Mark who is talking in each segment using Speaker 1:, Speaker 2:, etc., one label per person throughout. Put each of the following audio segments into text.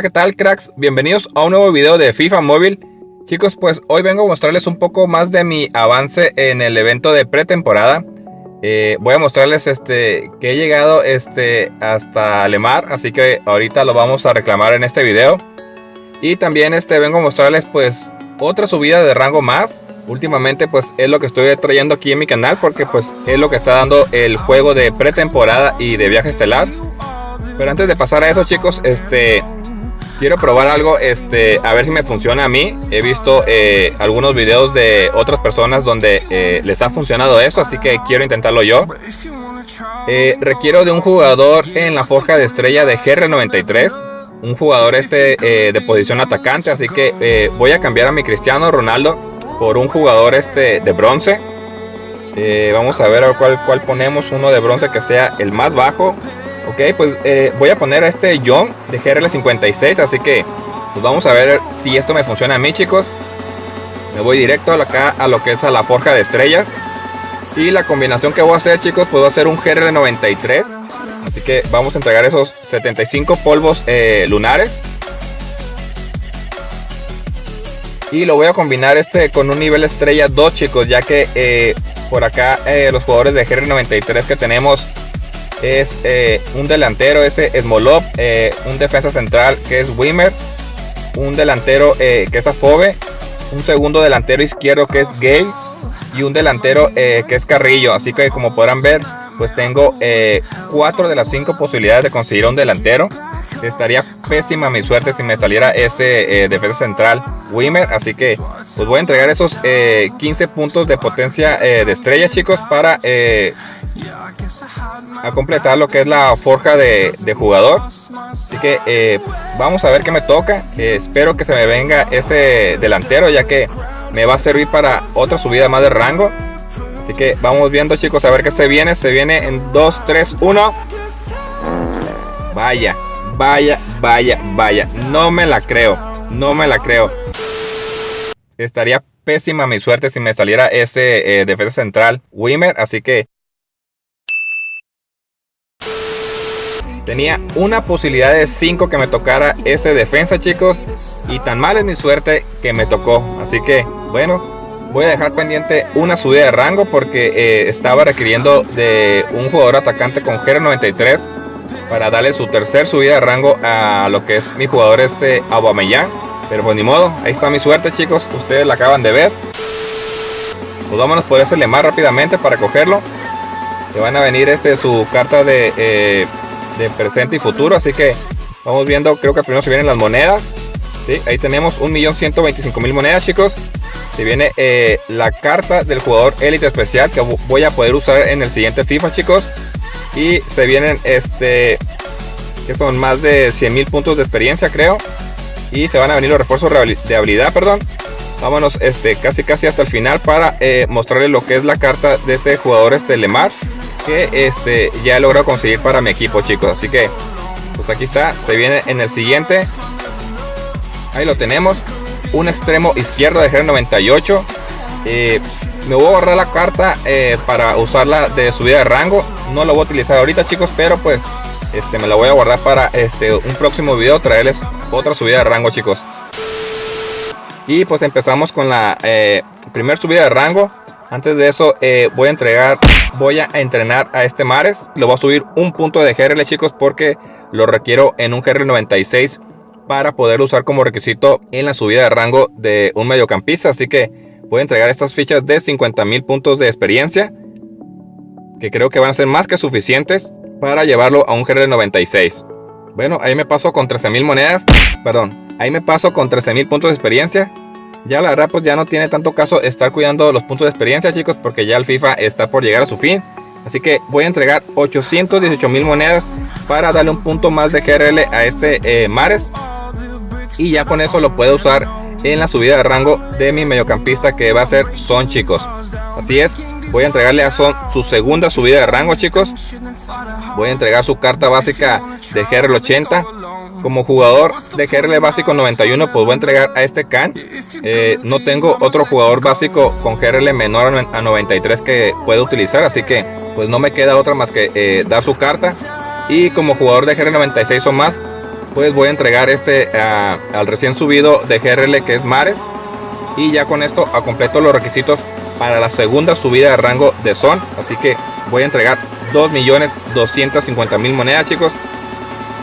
Speaker 1: Hola qué tal cracks, bienvenidos a un nuevo video de FIFA Móvil. Chicos pues hoy vengo a mostrarles un poco más de mi avance en el evento de pretemporada. Eh, Voy a mostrarles este que he llegado este hasta Lemar Así que ahorita lo vamos a reclamar en este video. Y también este vengo a mostrarles pues otra subida de rango más. Últimamente pues es lo que estoy trayendo aquí en mi canal porque pues es lo que está dando el juego de pretemporada y de viaje estelar. Pero antes de pasar a eso chicos, este quiero probar algo, este, a ver si me funciona a mí. He visto eh, algunos videos de otras personas donde eh, les ha funcionado eso, así que quiero intentarlo yo. Eh, requiero de un jugador en la forja de estrella de GR93. Un jugador este de posición atacante, así que voy a cambiar a mi Cristiano Ronaldo por un jugador este de bronce. vamos a ver cuál, cuál ponemos, uno de bronce que sea el más bajo Ok, pues eh, voy a poner a este John de GRL56, así que pues vamos a ver si esto me funciona a mí, chicos. Me voy directo acá a lo que es a la forja de estrellas. Y la combinación que voy a hacer, chicos, pues hacer un GRL93. Así que vamos a entregar esos 75 polvos eh, lunares. Y lo voy a combinar este con un nivel estrella 2, chicos, ya que eh, por acá los jugadores de GR93 que tenemos es eh, un delantero, ese Smolov, eh, un defensa central que es Wimmer, un delantero eh, que es Afobe, un segundo delantero izquierdo que es Gay y un delantero que es Carrillo. Así que como podrán ver, pues tengo cuatro de las cinco posibilidades de conseguir un delantero. Estaría pésima mi suerte si me saliera ese defensa central Wimmer. Así que pues voy a entregar esos 15 puntos de potencia de estrella chicos para a completar lo que es la forja de, jugador. Así que eh, vamos a ver qué me toca. espero que se me venga ese delantero ya que me va a servir para otra subida más de rango. Así que vamos viendo chicos a ver qué se viene. Se viene en 2, 3, 1. Vaya, vaya, vaya, vaya. No me la creo. No me la creo. Estaría pésima mi suerte si me saliera ese eh, defensa central Wimmer. Así que Tenía una posibilidad de 5 que me tocara ese defensa, chicos. Y tan mal es mi suerte que me tocó. Así que, bueno, voy a dejar pendiente una subida de rango porque eh, estaba requiriendo de un jugador atacante con GR93 para darle su tercer subida de rango a lo que es mi jugador este Aubameyang. Pero pues ni modo, ahí está mi suerte chicos, ustedes la acaban de ver. Pues vámonos por ese más rápidamente para cogerlo. Se van a venir este su carta de eh, de presente y futuro. Así que vamos viendo, creo que primero se vienen las monedas. ¿sí? Ahí tenemos 1.125.000 monedas, chicos. Se viene eh, la carta del jugador élite especial que voy a poder usar en el siguiente FIFA, chicos. Y se vienen este que son más de 100.000 puntos de experiencia, creo. Y se van a venir los refuerzos de habilidad, perdón. Vámonos este, casi casi hasta el final para eh, mostrarles lo que es la carta de este jugador este Lemar que este ya he logrado conseguir para mi equipo chicos. Así que pues aquí está se viene en el siguiente. Ahí lo tenemos. Un extremo izquierdo de GR98 eh, me voy a borrar la carta eh, para usarla de subida de rango no lo voy a utilizar ahorita chicos pero pues este me la voy a guardar para este un próximo video traerles otra subida de rango chicos y pues empezamos con la eh, primer subida de rango antes de eso voy a entregar voy a entrenar a este Mares. Lo voy a subir un punto de GRL chicos porque lo requiero en un GRL 96 para poder usar como requisito en la subida de rango de un mediocampista. Así que voy a entregar estas fichas de 50 mil puntos de experiencia. Que creo que van a ser más que suficientes para llevarlo a un GRL 96. Bueno, ahí me paso con 13 mil monedas. Perdón, ahí me paso con 13 mil puntos de experiencia ya la verdad pues ya no tiene tanto caso estar cuidando los puntos de experiencia chicos porque ya el FIFA está por llegar a su fin. Así que voy a entregar 818 mil monedas para darle un punto más de GRL a este eh, Mares. Y ya con eso lo puedo usar en la subida de rango de mi mediocampista que va a ser Son chicos. Así es, voy a entregarle a Son su segunda subida de rango chicos. Voy a entregar su carta básica de GRL 80 como jugador de GRL básico 91 pues voy a entregar a este Khan eh, no tengo otro jugador básico con GRL menor a 93 que pueda utilizar así que pues no me queda otra más que eh, dar su carta y como jugador de GRL 96 o más pues voy a entregar este al recién subido de GRL que es Mares. Y ya con esto a completo los requisitos para la segunda subida de rango de Son. Así que voy a entregar 2.250.000 monedas chicos.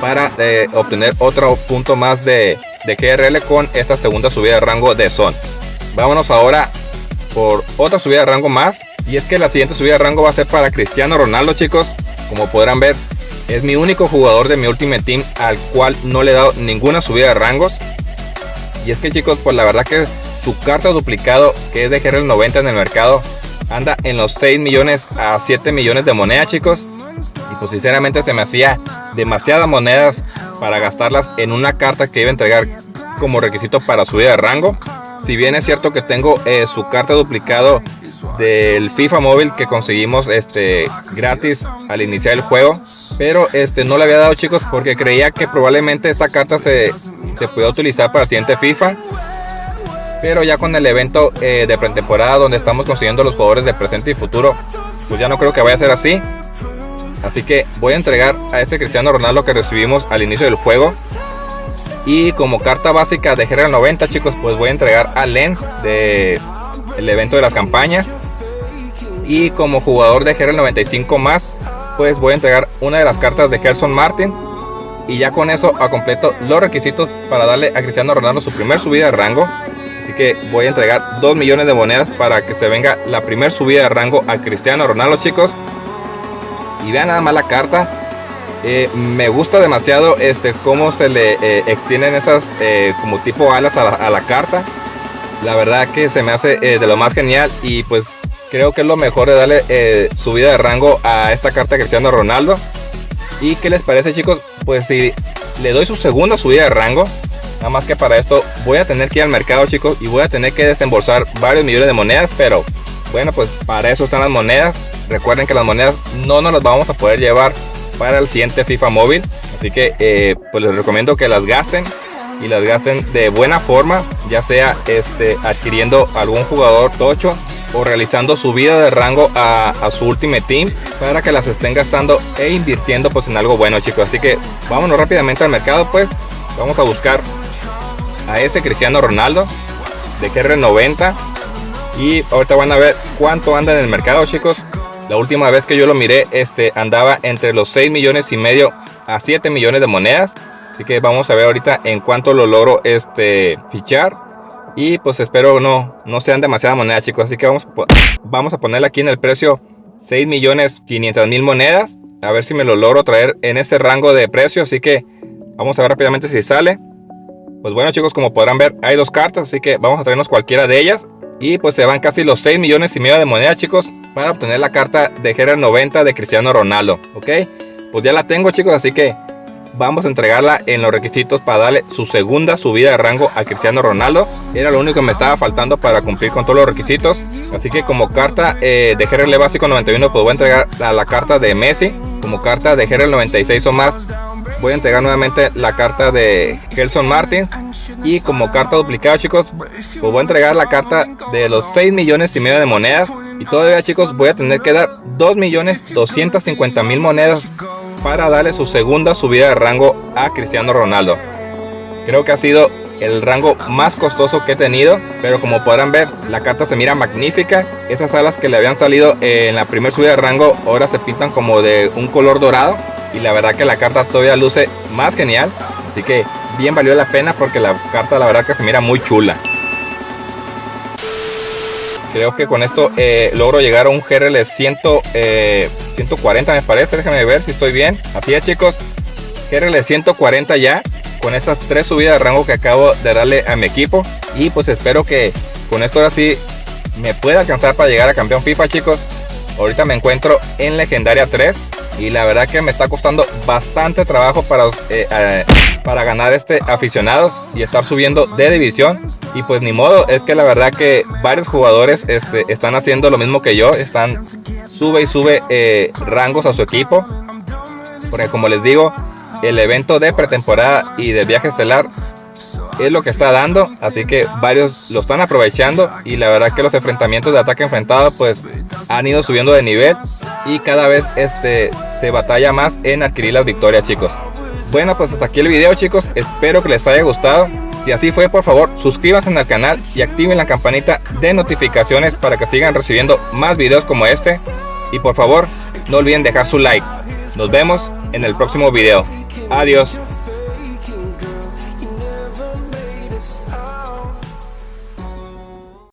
Speaker 1: Para eh, obtener otro punto más de, de GRL con esta segunda subida de rango de Son. Vámonos ahora por otra subida de rango más. Y es que la siguiente subida de rango va a ser para Cristiano Ronaldo chicos. Como podrán ver, es mi único jugador de mi Ultimate Team al cual no le he dado ninguna subida de rangos. Y es que chicos, pues la verdad que su carta duplicado, que es de GRL 90 en el mercado, anda en los 6 millones a 7 millones de monedas chicos. Y pues sinceramente se me hacía demasiadas monedas para gastarlas en una carta que iba a entregar como requisito para subida de rango. Si bien es cierto que tengo eh, su carta duplicado del FIFA móvil que conseguimos este gratis al iniciar el juego. Pero este no le había dado chicos porque creía que probablemente esta carta se, se puede utilizar para el siguiente FIFA. Pero ya con el evento eh, de pretemporada donde estamos consiguiendo los jugadores de presente y futuro, pues ya no creo que vaya a ser así. Así que voy a entregar a ese Cristiano Ronaldo que recibimos al inicio del juego. Y como carta básica de GR 90 chicos, pues voy a entregar a Lens de el evento de las campañas. Y como jugador de GR 95 más, pues voy a entregar una de las cartas de Gerson Martin. Y ya con eso a completo los requisitos para darle a Cristiano Ronaldo su primer subida de rango. Así que voy a entregar 2 millones de monedas para que se venga la primer subida de rango a Cristiano Ronaldo chicos. Y vean nada más la carta. Eh, me gusta demasiado este cómo se le eh, extienden esas eh, como tipo alas a la carta. La verdad que se me hace de lo más genial y pues creo que es lo mejor de darle subida de rango a esta carta Cristiano Ronaldo. ¿Y qué les parece chicos? Pues si le doy su segunda subida de rango, nada más que para esto voy a tener que ir al mercado chicos y voy a tener que desembolsar varios millones de monedas, pero bueno pues para eso están las monedas. Recuerden que las monedas no nos las vamos a poder llevar para el siguiente FIFA móvil. Así que eh, pues les recomiendo que las gasten y las gasten de buena forma, ya sea este, adquiriendo algún jugador tocho o realizando subida de rango a, su Ultimate Team para que las estén gastando e invirtiendo pues en algo bueno chicos. Así que vámonos rápidamente al mercado pues. Vamos a buscar a ese Cristiano Ronaldo de GR90 y ahorita van a ver cuánto anda en el mercado chicos. La última vez que yo lo miré este andaba entre los 6 millones y medio a 7 millones de monedas. Así que vamos a ver ahorita en cuánto lo logro este fichar. Y pues espero no, no sean demasiadas monedas chicos. Así que vamos, vamos a ponerle aquí en el precio 6 millones 500 mil monedas. A ver si me lo logro traer en ese rango de precio. Así que vamos a ver rápidamente si sale. Pues bueno chicos, como podrán ver hay dos cartas. Así que vamos a traernos cualquiera de ellas. Y pues se van casi los 6 millones y medio de monedas chicos. Para obtener la carta de GR90 de Cristiano Ronaldo. Ok. Pues ya la tengo chicos. Así que vamos a entregarla en los requisitos para darle su segunda subida de rango a Cristiano Ronaldo. Era lo único que me estaba faltando para cumplir con todos los requisitos. Así que como carta eh, de GRL básico 91 pues voy a entregar la, la carta de Messi. Como carta de GRL 96 o más voy a entregar nuevamente la carta de Gelson Martins. Y como carta duplicada chicos, pues voy a entregar la carta de los 6 millones y medio de monedas. Y todavía chicos voy a tener que dar 2 millones 250 mil monedas para darle su segunda subida de rango a Cristiano Ronaldo. Creo que ha sido el rango más costoso que he tenido, pero como podrán ver, la carta se mira magnífica. Esas alas que le habían salido en la primera subida de rango ahora se pintan como de un color dorado y la verdad que la carta todavía luce más genial, así que bien valió la pena porque la carta la verdad que se mira muy chula. Creo que con esto eh, logro llegar a un GRL 100, 140 me parece. Déjenme ver si estoy bien. Así es chicos. GRL 140 ya. Con estas tres subidas de rango que acabo de darle a mi equipo. Y pues espero que con esto ahora sí me pueda alcanzar para llegar a campeón FIFA chicos. Ahorita me encuentro en legendaria 3 y la verdad que me está costando bastante trabajo para, eh, eh, para ganar este aficionados y estar subiendo de división. Y pues ni modo es que la verdad que varios jugadores este, están haciendo lo mismo que yo están sube y sube eh, rangos a su equipo. Porque como les digo el evento de pretemporada y de viaje estelar es lo que está dando así que varios lo están aprovechando y la verdad que los enfrentamientos de ataque enfrentado pues han ido subiendo de nivel y cada vez este se batalla más en adquirir las victorias chicos Bueno, pues hasta aquí el video chicos, espero que les haya gustado. Si así fue, por favor, suscríbanse al canal y activen la campanita de notificaciones para que sigan recibiendo más videos como este. Y por favor, no olviden dejar su like. Nos vemos en el próximo video. Adiós.